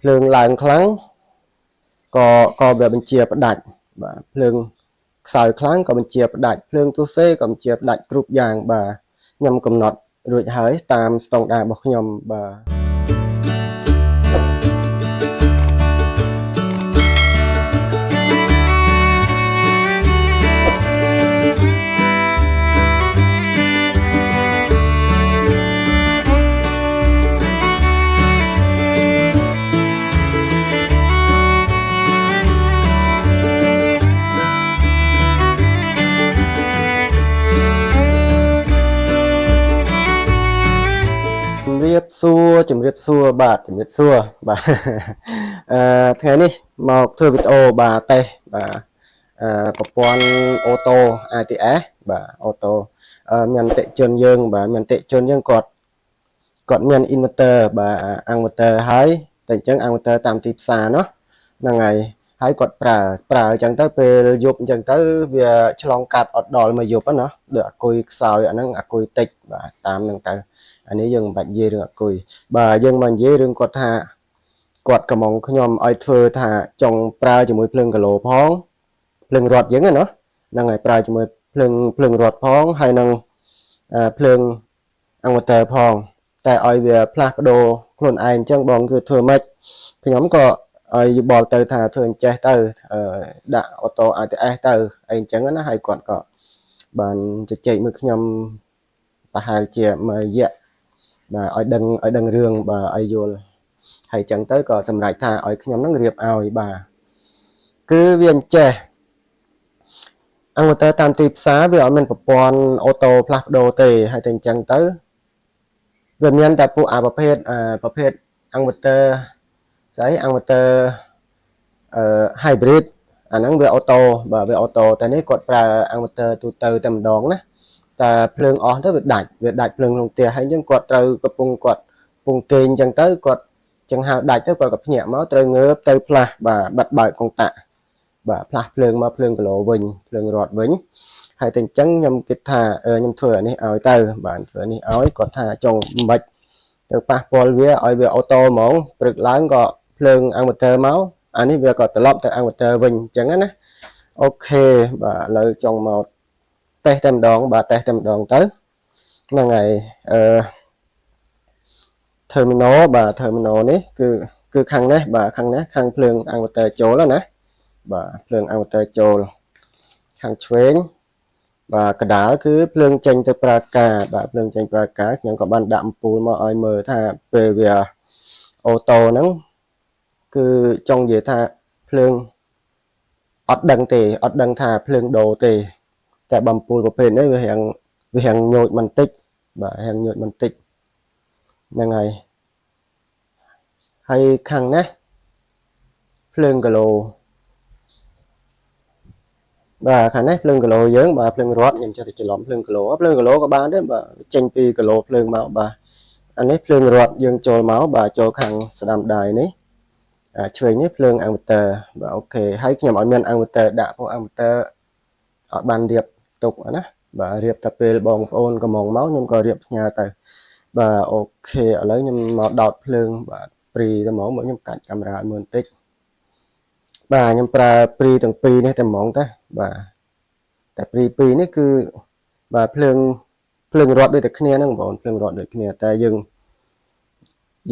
ភ្លើងឡើងខ្លាំងក៏ក៏វាបញ្ជាផ្ដាច់បាទភ្លើងខ្សោយខ្លាំងក៏បញ្ជាផ្ដាច់ភ្លើងទូសេក៏បញ្ជាផ្ដាច់គ្រប់យ៉ាងបាទខ្ញុំកំណត់រួចហើយតាមស្តង់ដាររបស់ខ្ញុំបាទ សួរជំរាបសួរបាទជំរាបសួរបាទអឺថ្ងៃនេះមកធ្វើវីដេអូបាទតេសបាទអឺប្រព័ន្ធអូតូ ATS បាទអូតូអឺមានតិជនយើង បាទមានតិជនយើងគាត់គាត់មាន inverter បាទ inverter ហើយតែអញ្ចឹង inverter តាមទីផ្សារនោះហ្នឹងហើយហើយគាត់ប្រើប្រើអញ្ចឹងទៅពេលយប់អញ្ចឹងទៅវាឆ្លងកាត់អត់ដល់មួយយប់ហ្នឹងណាដូចអាគុយខ្សោយអាហ្នឹងអាគុយតិចបាទតាមហ្នឹងទៅ អានេះយើងមិនបាច់និយាយរឿងអគុយបាទយើងមកនិយាយរឿងគាត់ថាគាត់កំងខ្ញុំឲ្យធ្វើថាចង់ប្រើជាមួយភ្លើងកាឡូផងភ្លើងរត់យើងណាហ្នឹងហើយប្រើជាមួយភ្លើងភ្លើងរត់ផងហើយនឹងអឺភ្លើងអង្វតើផងតែឲ្យវាផ្លាស់ប្ដូរខ្លួនឯងអញ្ចឹងបងគឺធ្វើម៉េចខ្ញុំក៏ឲ្យយោបល់ទៅថាធ្វើអញ្ចេះទៅអឺដាក់អូតូ ATS ទៅអីអញ្ចឹងណាហើយគាត់ក៏បានជជែកមួយខ្ញុំប្រហែលជាមួយរយៈ បាទឲ្យដឹងឲ្យដឹងរឿងបាទឲ្យយល់ហើយចឹងទៅក៏សម្រេចថាឲ្យខ្ញុំនឹងរៀបឲ្យបាទគឺវាអញ្ចេះអង្គទៅតាមទីផ្សារវាអត់មានប្រព័ន្ធអូតូផ្លាស់ប្ដូរទេហើយតែអញ្ចឹងទៅវាមានតែពួកអាប្រភេទអាប្រភេទអង្គទៅស្អីអង្គទៅអឺ hybrid អាហ្នឹងវាអូតូបាទវាអូតូតែនេះគាត់ប្រើអង្គទៅទូទៅតែម្ដងណា តែភ្លើងអស់ទៅវាដាច់វាដាច់ភ្លើងក្នុងផ្ទះហើយអញ្ចឹងគាត់ត្រូវកំពុងគាត់កំពុងគេងអញ្ចឹងទៅគាត់ចឹងហៅដាច់ទៅគាត់ក៏ភ្ញាក់មកត្រូវងើបទៅផ្លាស់បាទបិទបើកកុងតាក់បាទផ្លាស់ភ្លើងមកភ្លើងគីឡូវិញភ្លើងរត់វិញហើយតែអញ្ចឹងខ្ញុំគិតថាខ្ញុំធ្វើអានេះឲ្យទៅបាទធ្វើនេះឲ្យគាត់ថាចង់មិនបាច់ទៅប៉ះពាល់វាឲ្យវាអូតូហ្មងព្រឹកឡើងក៏ភ្លើងអាំងម៉ូទ័រមកអានេះវាក៏ត្រឡប់ទៅអាំងម៉ូទ័រវិញអញ្ចឹងណាអូខេបាទឥឡូវចង់មក តេស្តតែម្ដងបាទតេស្តតែម្ដងទៅហ្នឹងហើយអឺ terminal បាទ terminal នេះគឺគឺខាងនេះបាទខាងនេះខាងភ្លើង inverter ចូលណាបាទភ្លើង inverter ចូលខាងឆ្វេងបាទកដាលគឺភ្លើងចេញទៅប្រើការបាទភ្លើងចេញប្រើការខ្ញុំក៏បានដាក់អំពូលមកឲ្យមើលថាពេលវាអូតូហ្នឹងគឺចង់និយាយថាភ្លើងអត់ដឹងទេអត់ដឹងថាភ្លើងដូរទេ តែបំពូលប្រភេទនេះវារៀងវារៀងញោចបន្តិចបាទរៀងញោចបន្តិចហ្នឹងហើយហើយខាងនេះភ្លើងគីឡូបាទខាងនេះភ្លើងគីឡូយើងបាទភ្លើងរត់ខ្ញុំចេះតែច្រឡំភ្លើងគីឡូភ្លើងគីឡូក៏បានដែរបាទចេញពីគីឡូភ្លើងមកបាទអានេះភ្លើងរត់យើងចូលមកបាទចូលខាងស្ដាំដៃនេះឆ្វេងនេះភ្លើង inverter បាទអូខេហើយខ្ញុំឲ្យមាន inverter ដាក់ព្រោះ inverter អត់បានរៀប ទុកណាបាទរៀបតែពេលបងប្អូនកំងមកខ្ញុំក៏រៀបផ្ញើទៅបាទអូខេឥឡូវខ្ញុំមកដោតភ្លើងបាទព្រីតែហ្មងមកខ្ញុំកាច់កាមេរ៉ាមើលបន្តិចបាទខ្ញុំប្រើព្រីទាំងពីរនេះតែហ្មងតាបាទតែព្រីពីរនេះគឺបាទភ្លើងភ្លើងរត់ដូចតែគ្នាហ្នឹងបងភ្លើងរត់ដូចគ្នាតែយើង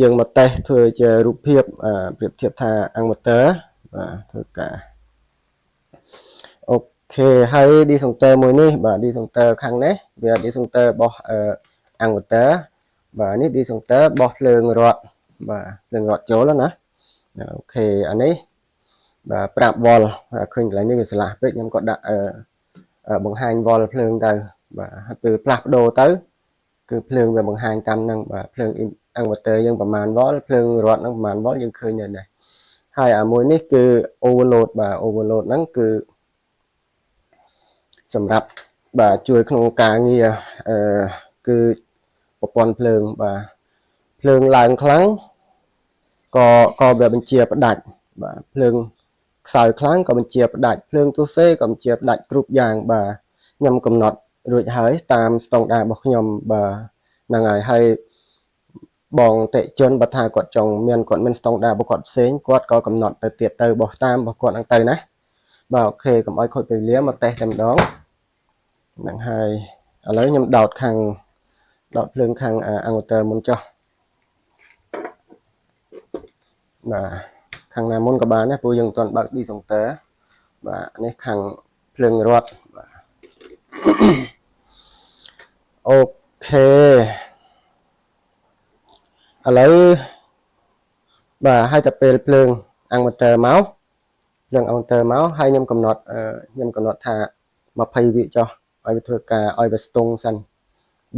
យើងមកតេស្តធ្វើជារូបភាពប្រៀបធៀបថាអង្គម៉ូទ័របាទធ្វើការអូ ខេហើយ discounter មួយនេះបាទ discounter ខាងនេះវា discounter របស់អង្គម៉ូទ័របាទនេះ discounter របស់ភ្លើងរត់បាទភ្លើងរត់ចូលណាអូខេអានេះបាទ5វ៉ុលឃើញកន្លែងនេះវាឆ្លាស់ពេកខ្ញុំក៏ដាក់បង្ហាញវ៉ុលភ្លើងទៅបាទហើយពេលផ្លាស់ប្ដូរទៅគឺភ្លើងវាបង្ហាញតាមនឹងបាទភ្លើង inverter យើងប្រមាណវ៉ុលភ្លើងរត់ហ្នឹងប្រមាណវ៉ុលយើងឃើញនៅនេះហើយអាមួយនេះគឺ overload បាទ overload ហ្នឹងគឺ សម្រាប់បាទជួយក្នុងការងារអឺគឺប្រព័ន្ធភ្លើងបាទភ្លើងឡើងខ្លាំងក៏ក៏វាបញ្ជាផ្ដាច់បាទភ្លើងខ្សោយខ្លាំងក៏បញ្ជាផ្ដាច់ភ្លើងទូសេក៏បញ្ជាផ្ដាច់គ្រប់យ៉ាងបាទខ្ញុំកំណត់រួចហើយតាមស្តង់ដាររបស់ខ្ញុំបាទហ្នឹងហើយហើយបបងតិជនបើថាគាត់ចង់មានគាត់មានស្តង់ដាររបស់គាត់ផ្សេងគាត់ក៏កំណត់ទៅទៀតទៅបោះតាមរបស់គាត់ហ្នឹងទៅណា បាទអូខេកុំឲ្យខូចពេលវេលាមកតេស្តតែម្ដងហ្នឹងហើយឥឡូវខ្ញុំដោតខាងដោតភ្លើងខាងអង្វតើមុនចុះបាទខាងណាមុនក៏បានដែរព្រោះយើងមិនទាន់បើកឌីសុងទ័របាទនេះខាងភ្លើងរត់បាទអូខេឥឡូវបាទហើយតែពេលភ្លើងអង្វតើមក ភ្លើងអង្វតើមកហើយខ្ញុំកំណត់ខ្ញុំកំណត់ថា20វិចុះឲ្យវាធ្វើការឲ្យវាស្ទង់សិន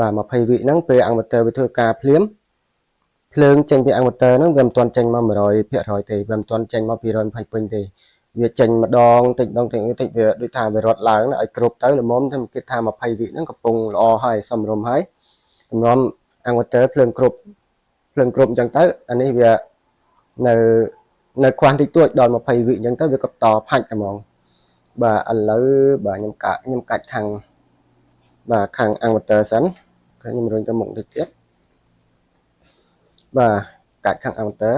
បាទ20វិហ្នឹងពេលអង្វតើវាធ្វើការភ្លាមភ្លើងចេញពីអង្វតើហ្នឹងវាមិនទាន់ចេញមក100%ទេវាមិនទាន់ចេញមក220ពេញទេវាចេញម្ដងតិចម្ដងតិចតិចវាដូចថាវារត់ឡើងឲ្យគ្រប់ទៅល្មមខ្ញុំគិតថា20វិហ្នឹងកំពុងល្អហើយសមរម្យហើយចំនួនអង្វតើភ្លើងគ្រប់ភ្លើងគ្រប់អញ្ចឹងទៅអានេះវានៅ នៅខ្វះតិចតួចដល់20វិអញ្ចឹងទៅវាក៏តផាច់តែហ្មងបាទឥឡូវបាទខ្ញុំកាក់ខ្ញុំកាច់ខាងបាទខាង inverter សិនខ្ញុំរុញទៅមុខតិចទៀតបាទកាច់ខាង inverter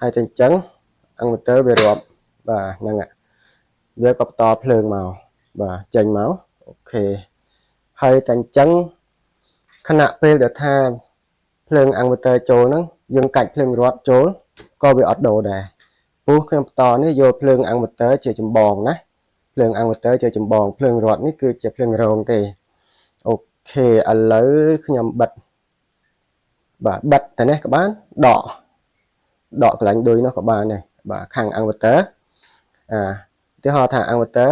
ហើយតែអញ្ចឹង inverter វារាប់បាទហ្នឹងវាក៏បន្តភ្លើងមកបាទចេញមកអូខេហើយតែអញ្ចឹងខណៈពេលដែលថាភ្លើង inverter ចូលហ្នឹងយើងកាច់ភ្លើងរត់ចូល ក៏វាអត់ដូរដែរព្រោះខ្ញុំបន្តនេះយកភ្លើង inverter ជាចម្បងណាភ្លើង inverter ជាចម្បងភ្លើងរត់នេះគឺជាភ្លើងរងទេអូខេឥឡូវខ្ញុំបិទបាទបិទតែនេះក៏បានដកដកកន្លែងឌុយនោះក៏បានដែរបាទខាង inverter អាឧទាហរណ៍ថា inverter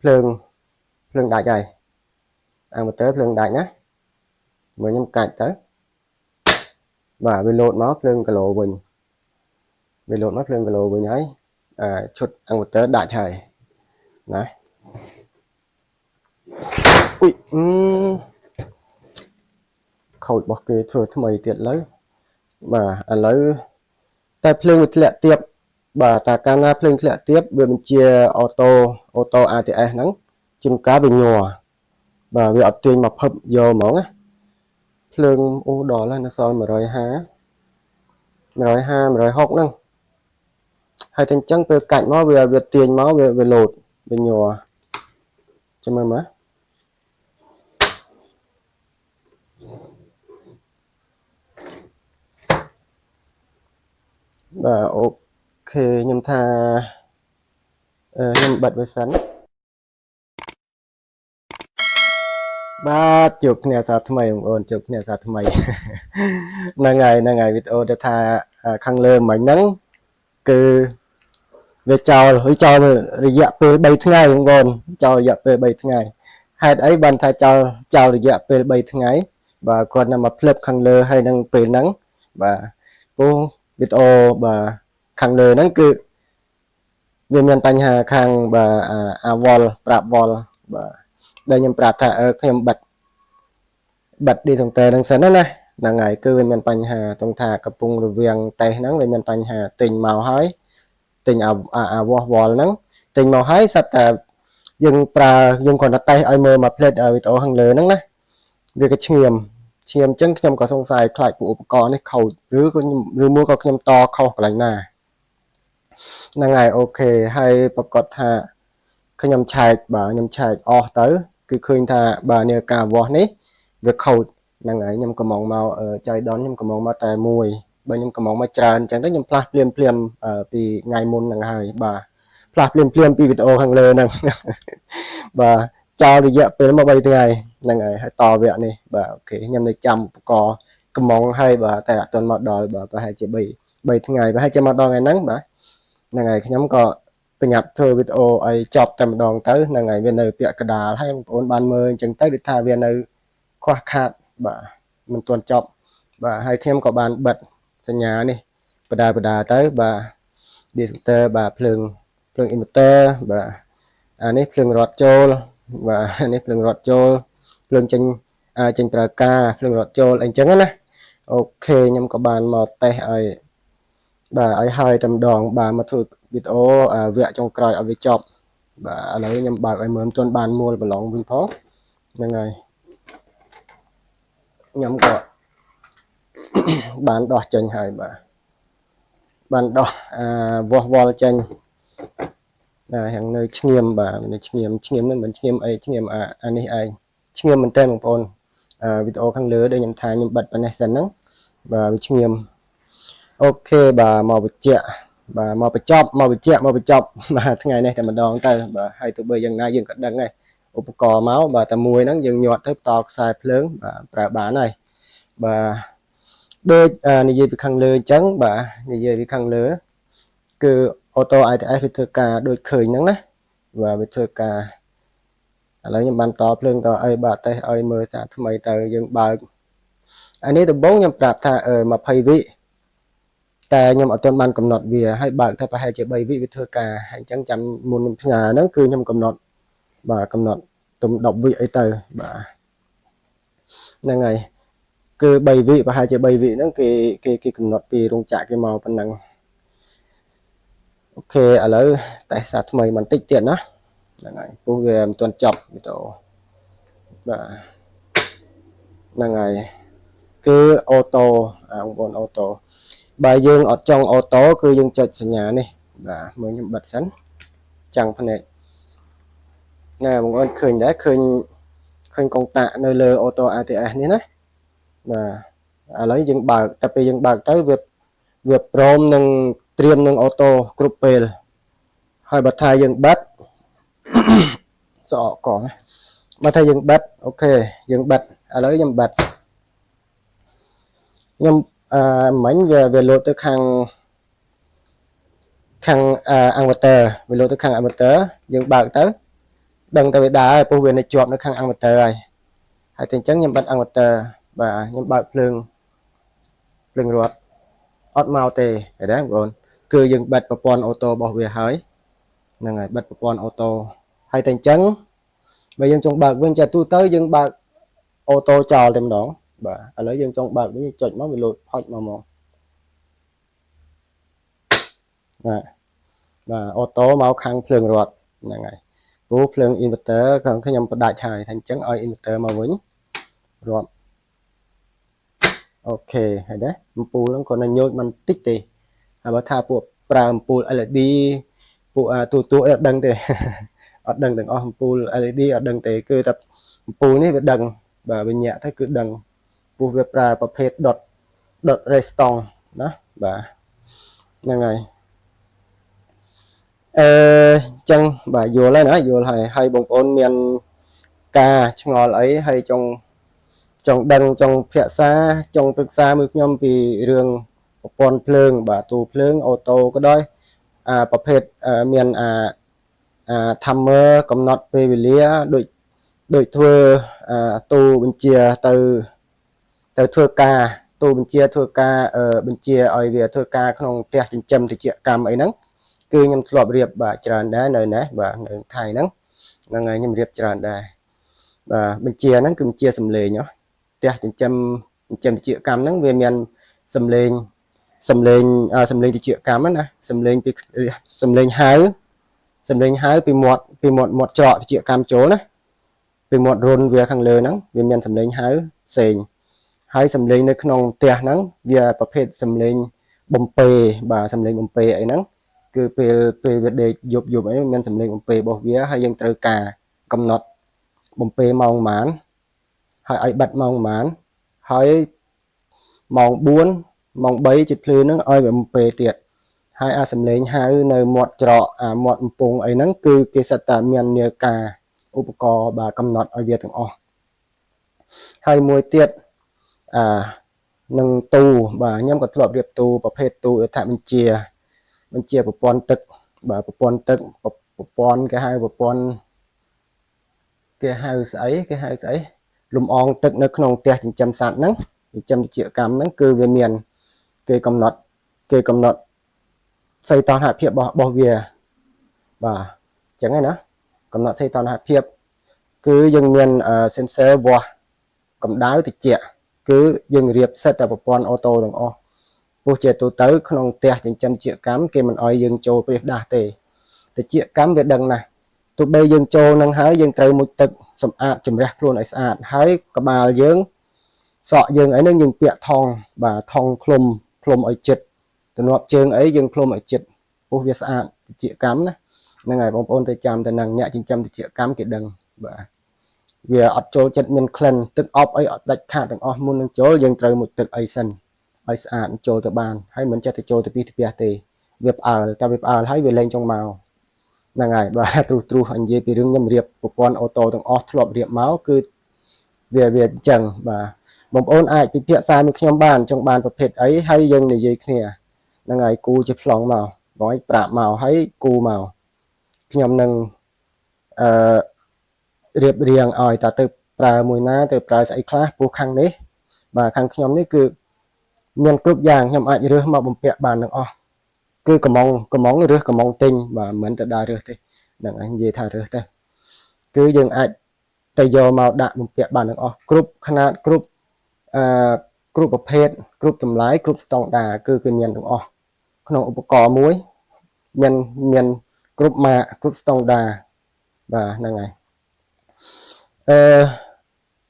ភ្លើងភ្លើងដាច់ហើយ inverter ភ្លើងដាច់ណាមើលខ្ញុំកាច់ទៅ បាទវាលោតមកភ្លើងគីឡូវិញវាលោតមកភ្លើងគីឡូវិញហើយអាឈុត inverter ដាច់ហើយណាអ៊ុយអឺខូចរបស់គេធ្វើថ្មីទៀតលើបាទឥឡូវតែភ្លើងវាធ្លាក់ទៀតបាទតែកាលណាភ្លើងធ្លាក់ទៀតវាបញ្ជាអូតូអូតូ ATS ហ្នឹងជួនកាលវាញ័របាទវាអត់ទាញមកភឹបយកហ្មងណា ភ្លើងអូដល់ហើយនៅសល់150 150 160ហ្នឹងហើយតែអញ្ចឹងពេលកាច់មកវាវាទាញមកវាវាលោតវាញ័រចាំមើលមើលបាទអូខេខ្ញុំថាខ្ញុំបិទវាសិន បាទជួបគ្នាសាថ្មីបងប្អូនជួបគ្នាសាថ្មីហ្នឹងហើយហ្នឹងហើយវីដេអូដែលថាខាងលើមិញហ្នឹងគឺវាចោលហើយចោលរយៈពេល3ថ្ងៃបងប្អូនចោលរយៈពេល3ថ្ងៃហេតុអីបានថាចោលចោលរយៈពេល3ថ្ងៃបាទគាត់នៅមកផ្លឹបខាងលើហើយនឹងពេលហ្នឹងបាទពូវីដេអូបាទខាងលើហ្នឹងគឺវាមានបញ្ហាខាងបាទអាវលប្រាប់វលបាទ ដែលខ្ញុំប្រាប់ថាអឺខ្ញុំបិទបិទ discounter ហ្នឹងសិនណាហ្នឹងហើយគឺវាមានបញ្ហាត្រង់ថាកំពុងរវាងតេសហ្នឹងវាមានបញ្ហាទិញមកហើយទិញអាវាស់វល់ហ្នឹងទិញមកហើយសិតតែយើងប្រើយើងគ្រាន់តែតេសឲ្យមើលមកផ្លេតវីដេអូខាងលើហ្នឹងណាវាក៏ឈ្ងៀមឈ្ងៀមអញ្ចឹងខ្ញុំក៏សង្ស័យខ្លាចពួកឧបករណ៍នេះខូចឬក៏ឬមួយក៏ខ្ញុំតខុសកន្លែងណាហ្នឹងហើយអូខេហើយប្រកាសថាខ្ញុំឆែកបាទខ្ញុំឆែកអស់ទៅ គឺឃើញថាបាទនេះការវាស់នេះវាខូចហ្នឹងហើយខ្ញុំកំងមកចៃដនខ្ញុំកំងមកតែមួយបើខ្ញុំកំងមកច្រើនអញ្ចឹងទៅខ្ញុំផ្លាស់ភ្លាមភ្លាមពីថ្ងៃមុនហ្នឹងហើយបាទផ្លាស់ភ្លាមភ្លាមពីវីដេអូខាងលើហ្នឹងបាទចោលរយៈពេលមក3ថ្ងៃហ្នឹងហើយហើយតវគ្គនេះបាទអូខេខ្ញុំនៅចាំឧបករណ៍កំងហើយបាទតែអត់ទាន់មកដល់បាទប្រហែលជា3 3ថ្ងៃប្រហែលជាមកដល់ថ្ងៃហ្នឹងបាទហ្នឹងហើយខ្ញុំក៏ ប្រញាប់ធ្វើវីដេអូឲ្យចប់តែម្ដងទៅហ្នឹងហើយវានៅ ពាក់កដាលហើយបងប្អូនបានមើលអញ្ចឹងទៅដូចថាវានៅខ្វះខាតបាទមិនទាន់ចប់បាទហើយខ្ញុំក៏បានបិទសញ្ញានេះបដាបដាទៅបាទ discounter បាទភ្លើងភ្លើង inverter បាទអានេះភ្លើងរត់ចូលបាទនេះភ្លើងរត់ចូលភ្លើងចេញចេញប្រើការភ្លើងរត់ចូលអីចឹងណាអូខេខ្ញុំក៏បានមកតេស្តឲ្យបាទឲ្យហើយតែម្ដងបាទមកធ្វើ វីដេអូវគ្គចុងក្រោយឲ្យវាចប់បាទឥឡូវខ្ញុំបើកឲ្យមើលមិនទាន់បានមួលប្រឡងវិញផងហ្នឹងហើយខ្ញុំក៏បានដោះចេញហើយបាទបានដោះអាវាស់វល់ចេញណាយ៉ាងនៅឈ្ងៀមបាទនៅឈ្ងៀមឈ្ងៀមនឹងមិនឈ្ងៀមអីឈ្ងៀមអានេះឯងឈ្ងៀមមែនតើបងប្អូនវីដេអូខាងលើដែលខ្ញុំថាខ្ញុំបិទប៉ុណ្ណេះសិនហ្នឹងបាទវាឈ្ងៀមអូខេបាទមកបញ្ជាក់ បាទមកបញ្ចប់មកបញ្ជាក់មកបញ្ចប់បាទថ្ងៃនេះតែម្ដងទៅបាទហើយទោះបីយ៉ាងណាយើងក៏ដឹងដែរឧបករណ៍មកបាទតែមួយហ្នឹងយើងញាត់ទៅតខ្សែភ្លើងបាទប្រើបានហើយបាទដូចនិយាយពីខាងលើអញ្ចឹងបាទនិយាយពីខាងលើគឺ auto ITS វាធ្វើការដូចឃើញហ្នឹងណាបាទវាធ្វើការឥឡូវខ្ញុំបានតភ្លើងតអីបាទតេសឲ្យមើលសាថ្មីទៅយើងបើកអានេះដំបូងខ្ញុំប្រាប់ថា20វិ តែខ្ញុំអត់ទាន់បានកំណត់វាហើយបើកតែប្រហែលជា3វិវាធ្វើការហើយអញ្ចឹងចាំមុនខ្ញុំផ្ញើហ្នឹងគឺខ្ញុំកំណត់បាទកំណត់ទុំ10វិអីទៅបាទហ្នឹងហើយគឺ3វិប្រហែលជា3វិហ្នឹងគេគេគេកំណត់ពីរោងចក្រគេមកប៉ុណ្ណឹងអូខេឥឡូវតេស្តសារថ្មីបន្តិចទៀតណាហ្នឹងហើយពោះវាមិនទាន់ចប់វីដេអូបាទហ្នឹងហើយគឺអូតូបងប្អូនអូតូ បើយើងអត់ចង់អូតូគឺយើងចុចសញ្ញានេះបាទមើលខ្ញុំបិទសិនចាំងភ្នែកណែបងប្អូនឃើញដែរឃើញឃើញកុងតាក់នៅលើអូតូ ATS នេះណាបាទឥឡូវយើងបើកតែពេលយើងបើកទៅវាវាព្រមនឹងត្រៀមនឹងអូតូគ្រប់ពេលហើយបើថាយើងបិទសក់កងបើថាយើងបិទអូខេយើងបិទឥឡូវខ្ញុំបិទខ្ញុំ អឺមិញវាវាលោតទៅខាងខាងអង្វតើវាលោតទៅខាងអង្វតើយើងបើកទៅដឹងតែវាដើរព្រោះវានៅជាប់នៅខាងអង្វតើហើយហើយតែអញ្ចឹងខ្ញុំបិទអង្វតើបាទខ្ញុំបើកភ្លើងភ្លើងរត់អត់មកទេឃើញទេបងប្អូនគឺយើងបិទប្រព័ន្ធអូតូរបស់វាហើយហ្នឹងហើយបិទប្រព័ន្ធអូតូហើយតែអញ្ចឹងបើយើងចង់បើកវិញចាទូទៅយើងបើកអូតូចោលតែម្ដង បាទឥឡូវយើងចង់បើកវិញចុចមកវាលោតផុចមកមកបាទបាទអូតូមកខាងភ្លើងរត់ហ្នឹងហើយព្រោះភ្លើង inverter ខ្ញុំបដាច់ហើយថាអញ្ចឹងឲ្យ inverter មកវិញរាប់អូខេហើយដែរអំពូលហ្នឹងគាត់នៅញូចមិនតិចទេហើយបើថាពួកប្រើអំពូល LED ពួកទូទូអត់ដឹងទេអត់ដឹងទាំងអស់អំពូល LED អត់ដឹងទេគឺតែអំពូលនេះវាដឹងបាទវាញាក់ទៅគឺដឹង ពោះវាប្រើប្រភេទ dot dot redstone ណាបាទហ្នឹងហើយអឺចឹងបាទយល់ហើយណាយល់ហើយហើយបងប្អូនមានការឆ្ងល់អីហើយចង់ចង់ដឹងចង់ភាសាចង់ប្រឹក្សាមើលខ្ញុំពីរឿងប្រព័ន្ធភ្លើង បាទទូភ្លើងអូតូក៏ដោយអាប្រភេទមានអាអា timer កំណត់ពេលវេលាដូចដូចធ្វើអាទូបញ្ជាទៅ ទៅធ្វើការទូបញ្ជាធ្វើការបញ្ជាឲ្យវាធ្វើការក្នុងផ្ទះចិញ្ចឹមតិចកម្មអីហ្នឹងគឺខ្ញុំធ្លាប់រៀបបាទច្រើនដែរនៅនេះបាទនៅថៃហ្នឹងហ្នឹងហើយខ្ញុំរៀបច្រើនដែរបាទបញ្ជាហ្នឹងគឺបញ្ជាសំឡេងហ៎ផ្ទះចិញ្ចឹមចិញ្ចឹមតិចកម្មហ្នឹងវាមានសំឡេងសំឡេងសំឡេងតិចកម្មណាសំឡេងពីសំឡេងហៅសំឡេងហៅពីមាត់ពីមាត់មាត់ច្រកតិចកម្មចូលណាពីមាត់រុនវាខាងលើហ្នឹងវាមានសំឡេងហៅផ្សេង ហើយសំឡេងនៅក្នុងផ្ទះហ្នឹងវាប្រភេទសំឡេងបំពេបាទសំឡេងបំពេអីហ្នឹងគឺពេលពេលវាដេកយប់យប់អីមានសំឡេងបំពេរបស់វាហើយយើងត្រូវការកំណត់បំពេម៉ោងប៉ុន្មានហើយឲ្យបិទម៉ោងប៉ុន្មានហើយម៉ោង4ម៉ោង3ជិតភ្លឺហ្នឹងឲ្យវាបំពេទៀតហើយអាសំឡេងហៅនៅមាត់ច្រកអាមាត់កំពង់អីហ្នឹងគឺគេសិតតែមាននាការឧបករណ៍បាទកំណត់ឲ្យវាទាំងអស់ហើយមួយទៀត អានឹងទូបាទខ្ញុំក៏ធ្លាប់រៀបទូប្រភេទទូអត្ថបញ្ជាបញ្ជាប្រព័ន្ធទឹកបាទប្រព័ន្ធទឹកប្រព័ន្ធគេហៅប្រព័ន្ធគេហៅស្អីគេហៅស្អីលំអងទឹកនៅក្នុងផ្ទះចិញ្ចឹមសត្វហ្នឹងចិញ្ចឹមតិចកម្មហ្នឹងគឺវាមាន គេកំណត់គេកំណត់សីតុណ្ហភាពរបស់វាបាទអញ្ចឹងណាកំណត់សីតុណ្ហភាព គឺយើងមាន sensor វាស់កម្ដៅតិច គឺយើងរៀបសិតតែប្រព័ន្ធអូតូទាំងអស់ពោះជាទូទៅក្នុងផ្ទះចិញ្ចឹមជាកម្មគេមិនអោយយើងចូលព្រៀសដាស់ទេតិចកម្មវាដឹងណាស់ទោះបីយើងចូលនឹងហើយយើងត្រូវមុជទឹកសម្អាតជំរះខ្លួនឲ្យស្អាតហើយក្បាលយើងសក់យើងអីហ្នឹងយើងពាក់ថងបាទថងឃ្លុំឃ្លុំឲ្យចិត្តទំនាប់ជើងអីយើងឃ្លុំឲ្យចិត្តពោះវាស្អាតតិចកម្មណាហ្នឹងហើយបងប្អូនទៅចាំទៅនឹងអ្នកចិញ្ចឹមតិចកម្មគេដឹងបាទ វាអត់ចូលចិត្តមានក្លិនទឹកអប់អីអត់ដាច់ខាតទាំងអស់មុននឹងចូលយើងត្រូវមុជទឹកអីសិនឲ្យស្អាតចូលទៅបានហើយមិនចេះទៅចូលទៅពីផ្ទះទេវាផ្អើលតែវាផ្អើលហើយវាលែងចង់មកហ្នឹងហើយបាទទ្រុសទ្រុសនិយាយពីរឿងខ្ញុំរៀបប្រព័ន្ធអូតូទាំងអស់ធ្លាប់រៀបមកគឺវាវាអញ្ចឹងបាទបងប្អូនអាចពិភាក្សាមួយខ្ញុំបានចង់បានប្រភេទអីហើយយើងនិយាយគ្នាហ្នឹងហើយគូជាប្លង់មកបងឲ្យប្រាប់មកហើយគូមកខ្ញុំនឹងអឺ រៀបរៀងឲ្យតើទៅប្រើមួយណាទៅប្រើស្អីខ្លះពោះខាងនេះបាទខាងខ្ញុំនេះគឺមានគ្រប់យ៉ាងខ្ញុំអាចរើសមកបំពាក់បានទាំងអស់គឺកំងកំងរើសកំងទិញបាទមិនទៅដើររើសទេហ្នឹងឯងនិយាយថារើសទេគឺយើងអាចទៅយកមកដាក់បំពាក់បានទាំងអស់គ្រប់ຂະຫນាតគ្រប់អឺគ្រប់ប្រភេទគ្រប់តម្លៃគ្រប់ស្តង់ដារគឺគឺមានទាំងអស់ក្នុងឧបករណ៍មួយមានមានគ្រប់ម៉ាកគ្រប់ស្តង់ដារបាទហ្នឹងហើយ អឺ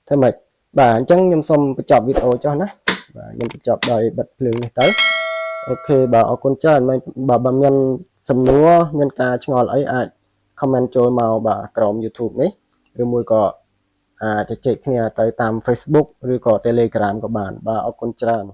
ធ្វើម៉េចបាទអញ្ចឹងខ្ញុំសូមបញ្ចប់វីដេអូចុះណាបាទខ្ញុំបញ្ចប់ដោយបិទភ្លើងនេះទៅអូខេបាទអរគុណច្រើនបើបើមានសំណួរមានការឆ្ងល់អីអាច comment ចូលមកបាទក្រោម YouTube នេះឬមួយក៏អាចជជែកគ្នាទៅតាម Facebook ឬក៏ Telegram ក៏បាន បាទអរគុណច្រើន